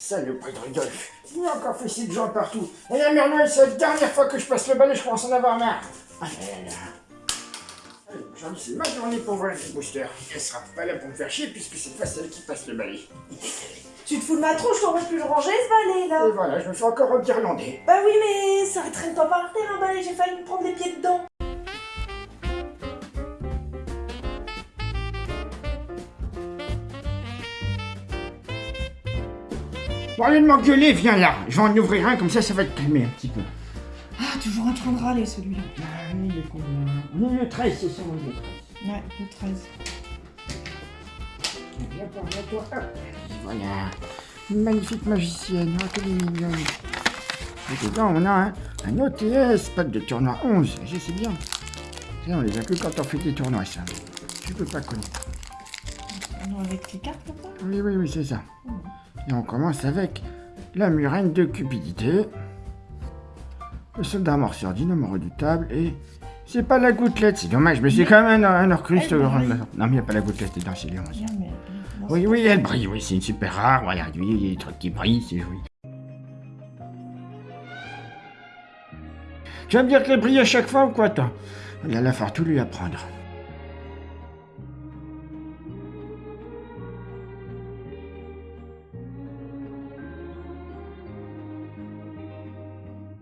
Salut, de Rudolf. Il a encore fait de gens partout. Et la mère Noël, c'est la dernière fois que je passe le balai, je commence à en avoir marre. Ah là là là. Allez, Aujourd'hui, c'est ma journée pour voir les boosters. Elle sera pas là pour me faire chier, puisque c'est pas celle qui passe le balai. Tu te fous de ma tronche, t'aurais pu le ranger ce balai là Et voilà, je me fais encore reguirlander. Bah oui mais ça traîne pas par terre un balai, j'ai failli me prendre les pieds dedans. Bon, allez de m'engueuler, viens là. Je vais en ouvrir un, comme ça, ça va te calmer un petit peu. Ah, toujours en train de râler celui-là. Ah, il est combien On est le 13, c'est ça, on est le 13. Ouais, le 13. Viens par là, toi. Hop. Voilà. Une magnifique magicienne. Oh, quelle mignonne. Et dedans, on a un, un OTS, pack de tournoi 11. Je sais bien. Ça, on les a que quand on fait des tournois, ça. Tu peux pas connaître. Non, avec les cartes comme ça Oui, oui, oui, c'est ça. Et on commence avec la murène de cupidité. Le soldat morceur dynamo redoutable et... C'est pas la gouttelette, c'est dommage, mais c'est quand même un, un orcruste. Brille. Non, mais il n'y a pas la gouttelette dedans, c'est les 11. Bien, mais. non, Oui, oui, elle brille, oui, c'est une super rare. Regarde, oui, il y a des trucs qui brillent, c'est joli. Tu vas me dire qu'elle brille à chaque fois ou quoi, toi? Il va falloir tout lui apprendre.